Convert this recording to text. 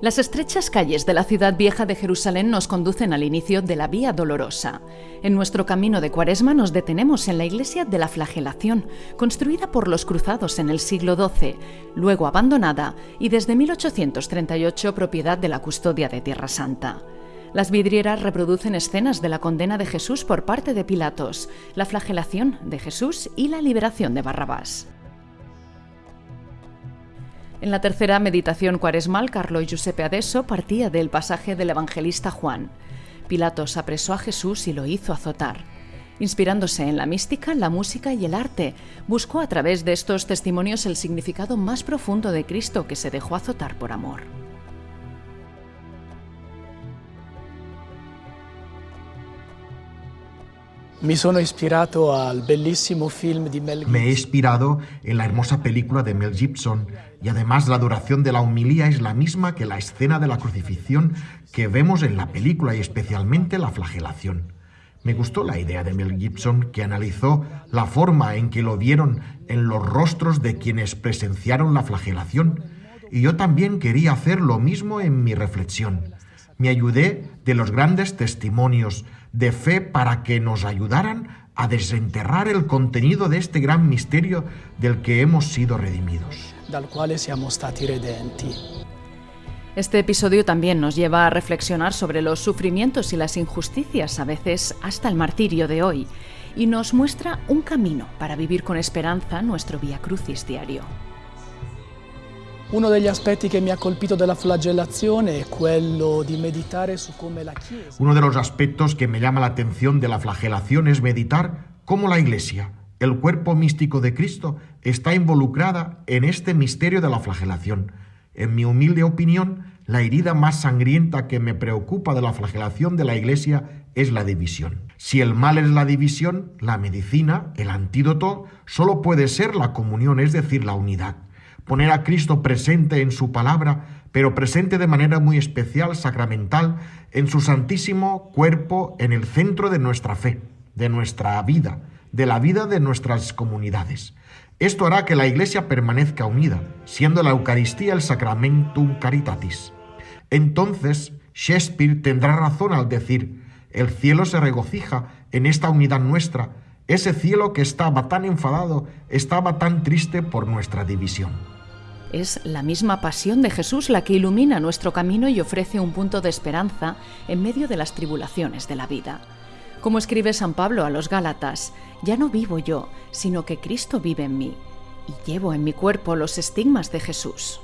Las estrechas calles de la ciudad vieja de Jerusalén nos conducen al inicio de la Vía Dolorosa. En nuestro camino de Cuaresma nos detenemos en la iglesia de la Flagelación, construida por los cruzados en el siglo XII, luego abandonada y desde 1838 propiedad de la custodia de Tierra Santa. Las vidrieras reproducen escenas de la condena de Jesús por parte de Pilatos, la flagelación de Jesús y la liberación de Barrabás. En la tercera meditación cuaresmal, Carlo Giuseppe Adesso partía del pasaje del evangelista Juan. Pilatos apresó a Jesús y lo hizo azotar. Inspirándose en la mística, la música y el arte, buscó a través de estos testimonios el significado más profundo de Cristo que se dejó azotar por amor. Me he inspirado en la hermosa película de Mel Gibson y además la duración de la humilía es la misma que la escena de la crucifixión que vemos en la película y especialmente la flagelación. Me gustó la idea de Mel Gibson que analizó la forma en que lo vieron en los rostros de quienes presenciaron la flagelación y yo también quería hacer lo mismo en mi reflexión. Me ayudé de los grandes testimonios de fe para que nos ayudaran a desenterrar el contenido de este gran misterio del que hemos sido redimidos. Dal quale siamo stati redenti. Este episodio también nos lleva a reflexionar sobre los sufrimientos y las injusticias, a veces hasta el martirio de hoy, y nos muestra un camino para vivir con esperanza nuestro Via Crucis diario. Uno degli aspetti che mi ha colpito della flagellazione è quello di meditare su come la Chiesa Uno de los aspectos que me llama la atención de la flagelación es meditar cómo la Iglesia, el cuerpo místico de Cristo, está involucrada en este misterio de la flagelación. En mi humilde opinión, la herida más sangrienta que me preocupa de la flagelación de la Iglesia es la división. Si el mal es la división, la medicina, el antídoto, solo puede ser la comunión, es decir, la unidad poner a Cristo presente en su palabra, pero presente de manera muy especial, sacramental, en su santísimo cuerpo, en el centro de nuestra fe, de nuestra vida, de la vida de nuestras comunidades. Esto hará que la Iglesia permanezca unida, siendo la Eucaristía el sacramentum caritatis. Entonces, Shakespeare tendrá razón al decir, el cielo se regocija en esta unidad nuestra, ese cielo que estaba tan enfadado, estaba tan triste por nuestra división. Es la misma pasión de Jesús la que ilumina nuestro camino y ofrece un punto de esperanza en medio de las tribulaciones de la vida. Como escribe San Pablo a los Gálatas, ya no vivo yo, sino que Cristo vive en mí, y llevo en mi cuerpo los estigmas de Jesús.